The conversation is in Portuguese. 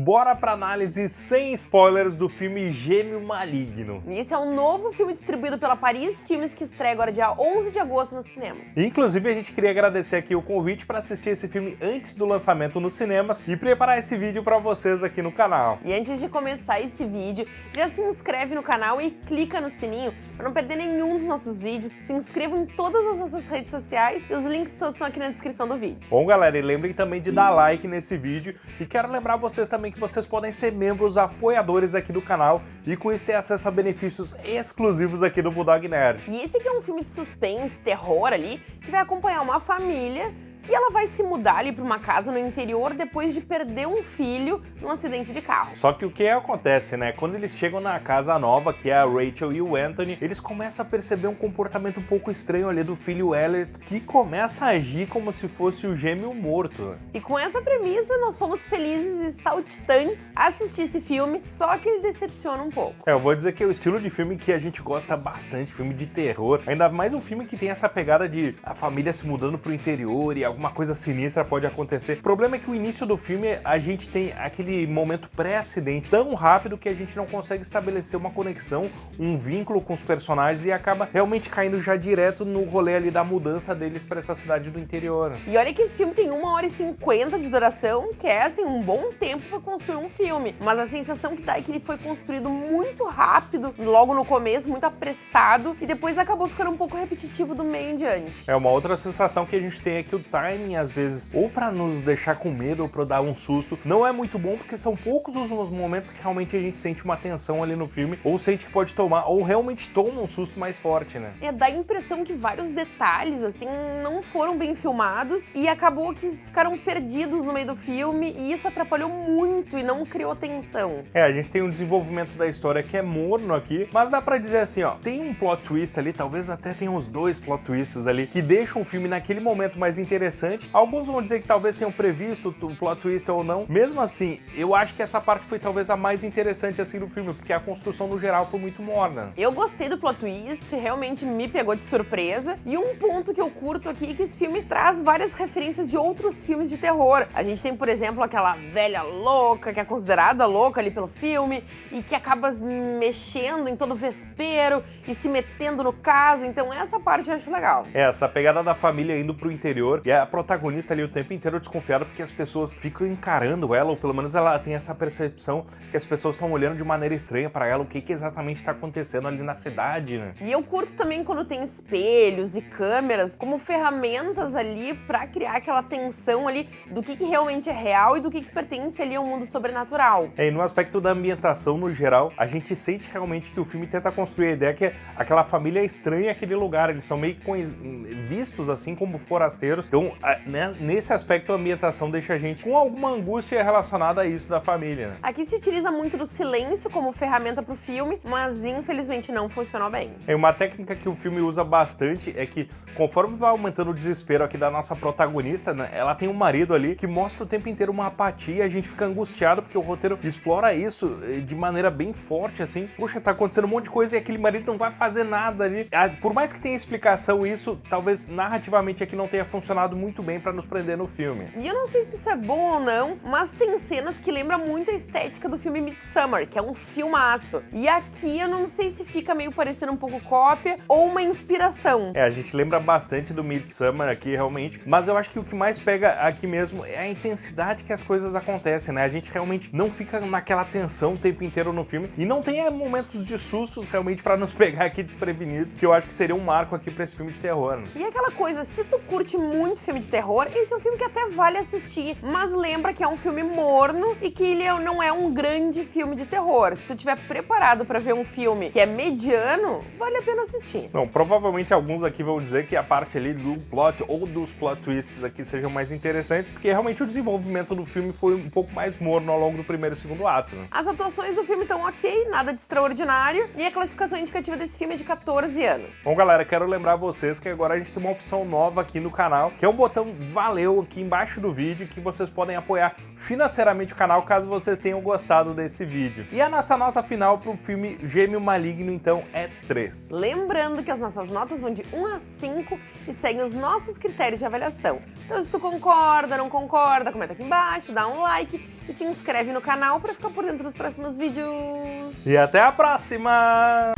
Bora pra análise sem spoilers do filme Gêmeo Maligno. Esse é um novo filme distribuído pela Paris Filmes que estreia agora dia 11 de agosto nos cinemas. Inclusive, a gente queria agradecer aqui o convite para assistir esse filme antes do lançamento nos cinemas e preparar esse vídeo para vocês aqui no canal. E antes de começar esse vídeo, já se inscreve no canal e clica no sininho para não perder nenhum dos nossos vídeos. Se inscreva em todas as nossas redes sociais e os links todos estão aqui na descrição do vídeo. Bom, galera, e lembrem também de dar like nesse vídeo e quero lembrar vocês também que vocês podem ser membros apoiadores aqui do canal e com isso ter acesso a benefícios exclusivos aqui do Bulldog Nerd. E esse aqui é um filme de suspense, terror ali, que vai acompanhar uma família que ela vai se mudar ali para uma casa no interior depois de perder um filho num acidente de carro. Só que o que acontece, né? Quando eles chegam na casa nova, que é a Rachel e o Anthony, eles começam a perceber um comportamento um pouco estranho ali do filho Elliot, que começa a agir como se fosse o gêmeo morto. E com essa premissa, nós fomos felizes e saltitantes assistir esse filme, só que ele decepciona um pouco. É, eu vou dizer que é o estilo de filme que a gente gosta bastante, filme de terror, ainda mais um filme que tem essa pegada de a família se mudando pro interior e alguma coisa sinistra pode acontecer. O problema é que o início do filme a gente tem aquele momento pré-acidente tão rápido que a gente não consegue estabelecer uma conexão, um vínculo com os personagens e acaba realmente caindo já direto no rolê ali da mudança deles para essa cidade do interior. E olha que esse filme tem 1 hora e 50 de duração, que é assim um bom tempo para construir um filme, mas a sensação que dá é que ele foi construído muito rápido, logo no começo, muito apressado e depois acabou ficando um pouco repetitivo do meio em diante. É uma outra sensação que a gente tem é que o timing às vezes ou para nos deixar com medo ou para dar um susto, não é muito bom porque são poucos os momentos que realmente a gente sente uma tensão ali no filme ou sente que pode tomar ou realmente toma um susto mais forte, né? É, dá a impressão que vários detalhes assim não foram bem filmados e acabou que ficaram perdidos no meio do filme e isso atrapalhou muito e não criou tensão. É, a gente tem um desenvolvimento da história que é morno aqui, mas dá pra dizer assim, ó, tem um plot twist ali, talvez até tenha uns dois plot twists ali, que deixam o filme naquele momento mais interessante. Alguns vão dizer que talvez tenham previsto o plot twist ou não. Mesmo assim, eu acho que essa parte foi talvez a mais interessante assim do filme, porque a construção no geral foi muito morna. Eu gostei do plot twist, realmente me pegou de surpresa. E um ponto que eu curto aqui é que esse filme traz várias referências de outros filmes de terror. A gente tem, por exemplo, aquela velha louca, que é considerada louca ali pelo filme, e que acaba mexendo em todo o vespeiro e se metendo no caso, então essa parte eu acho legal. É, essa pegada da família indo pro interior, e a protagonista ali o tempo inteiro desconfiada porque as pessoas ficam encarando ela, ou pelo menos ela tem essa percepção que as pessoas estão olhando de maneira estranha para ela, o que, que exatamente está acontecendo ali na cidade, né? E eu curto também quando tem espelhos e câmeras como ferramentas ali para criar aquela tensão ali do que, que realmente é real e do que, que pertence ali ao mundo sobrenatural. É, e no aspecto da ambientação no geral, a gente sente realmente que o filme tenta construir a ideia que aquela família é estranha aquele lugar, eles são meio vistos assim como forasteiros, então né, nesse aspecto a ambientação deixa a gente com alguma angústia relacionada a isso da família. Né? Aqui se utiliza muito do silêncio como ferramenta para o filme, mas infelizmente não funcionou bem. É uma técnica que o filme usa bastante é que conforme vai aumentando o desespero aqui da nossa protagonista, né, ela tem um marido ali que mostra o tempo inteiro uma apatia, a gente fica angustiado porque o roteiro explora isso eh, de maneira bem forte assim. Poxa, tá acontecendo um monte de coisa e aquele marido não vai fazer nada ali. Ah, por mais que tenha explicação isso, talvez narrativamente aqui não tenha funcionado muito bem para nos prender no filme. E eu não sei se isso é bom ou não, mas tem cenas que lembram muito a estética do filme Midsommar, que é um filmaço. E aqui eu não sei se fica meio parecendo um pouco cópia ou uma inspiração. É, a gente lembra bastante do Midsommar aqui, realmente, mas eu acho que o que mais pega aqui mesmo é a intensidade que as coisas acontecem, né? A gente realmente não fica naquela tensão o tempo inteiro no filme e não tem é, momentos de sustos realmente para nos pegar aqui desprevenido, que eu acho que seria um marco aqui para esse filme de terror. Né? E aquela coisa, se tu curte muito filme de terror, esse é um filme que até vale assistir, mas lembra que é um filme morno e que ele é, não é um grande filme de terror. Se tu estiver preparado para ver um filme que é mediano, vale a pena assistir. Não, provavelmente alguns aqui vão dizer que a parte ali do plot ou dos plot twists aqui sejam mais interessantes, porque realmente o desenvolvimento do filme foi um pouco mais morno ao longo do primeiro e segundo ato. Né? As atuações do filme estão ok, nada de extraordinário, e a classificação indicativa desse filme é de 14 anos. Bom, galera, quero lembrar vocês que agora a gente tem uma opção nova aqui no canal, que é o botão valeu aqui embaixo do vídeo que vocês podem apoiar financeiramente o canal caso vocês tenham gostado desse vídeo. E a nossa nota final para o filme Gêmeo Maligno, então, é 3. Lembrando que as nossas notas vão de 1 a 5 e seguem os nossos critérios de avaliação. Então se tu concorda, não concorda, comenta aqui embaixo, dá um like e te inscreve no canal para ficar por dentro dos próximos vídeos. E até a próxima!